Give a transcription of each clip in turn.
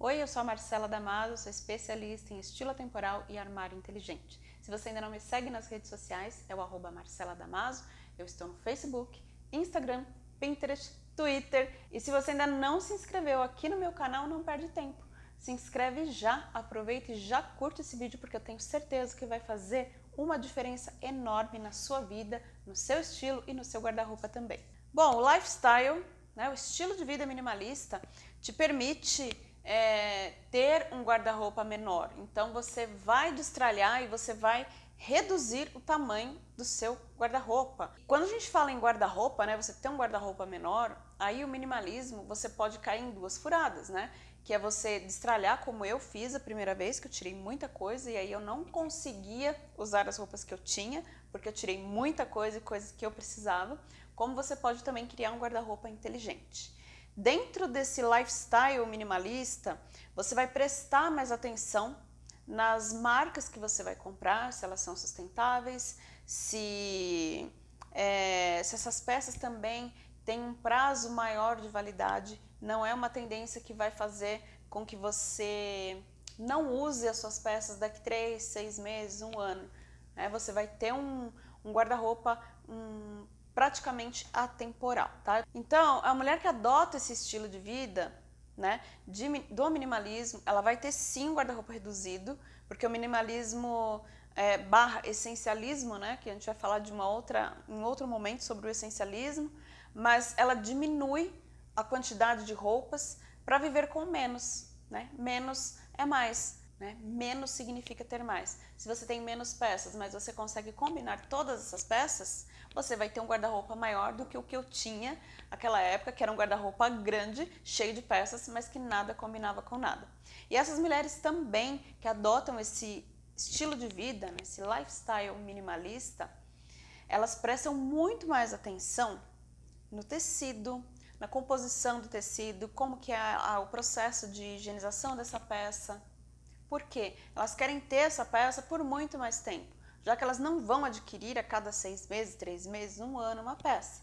Oi, eu sou a Marcela Damaso, sou especialista em estilo temporal e armário inteligente. Se você ainda não me segue nas redes sociais, é o arroba Marcela Damaso. Eu estou no Facebook, Instagram, Pinterest, Twitter. E se você ainda não se inscreveu aqui no meu canal, não perde tempo. Se inscreve já, aproveita e já curte esse vídeo porque eu tenho certeza que vai fazer uma diferença enorme na sua vida, no seu estilo e no seu guarda-roupa também. Bom, o lifestyle, né, o estilo de vida minimalista, te permite é, ter um guarda-roupa menor. Então você vai destralhar e você vai reduzir o tamanho do seu guarda-roupa. Quando a gente fala em guarda-roupa, né, você tem um guarda-roupa menor, aí o minimalismo você pode cair em duas furadas, né? Que é você destralhar como eu fiz a primeira vez, que eu tirei muita coisa e aí eu não conseguia usar as roupas que eu tinha, porque eu tirei muita coisa e coisas que eu precisava. Como você pode também criar um guarda-roupa inteligente. Dentro desse lifestyle minimalista, você vai prestar mais atenção nas marcas que você vai comprar, se elas são sustentáveis, se, é, se essas peças também têm um prazo maior de validade, não é uma tendência que vai fazer com que você não use as suas peças daqui três, seis meses, um ano. Né? Você vai ter um, um guarda-roupa um, praticamente atemporal, tá? Então, a mulher que adota esse estilo de vida, né, de, do minimalismo, ela vai ter sim guarda-roupa reduzido, porque o minimalismo é, barra essencialismo, né, que a gente vai falar de uma outra, em outro momento sobre o essencialismo, mas ela diminui a quantidade de roupas para viver com menos, né? Menos é mais. Né? Menos significa ter mais. Se você tem menos peças, mas você consegue combinar todas essas peças, você vai ter um guarda-roupa maior do que o que eu tinha naquela época, que era um guarda-roupa grande, cheio de peças, mas que nada combinava com nada. E essas mulheres também que adotam esse estilo de vida, esse lifestyle minimalista, elas prestam muito mais atenção no tecido, na composição do tecido, como que é o processo de higienização dessa peça, por quê? Elas querem ter essa peça por muito mais tempo, já que elas não vão adquirir a cada seis meses, três meses, um ano uma peça.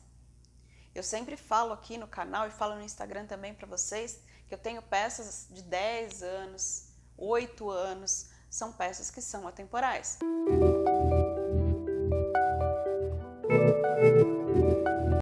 Eu sempre falo aqui no canal e falo no Instagram também para vocês que eu tenho peças de 10 anos, 8 anos, são peças que são atemporais.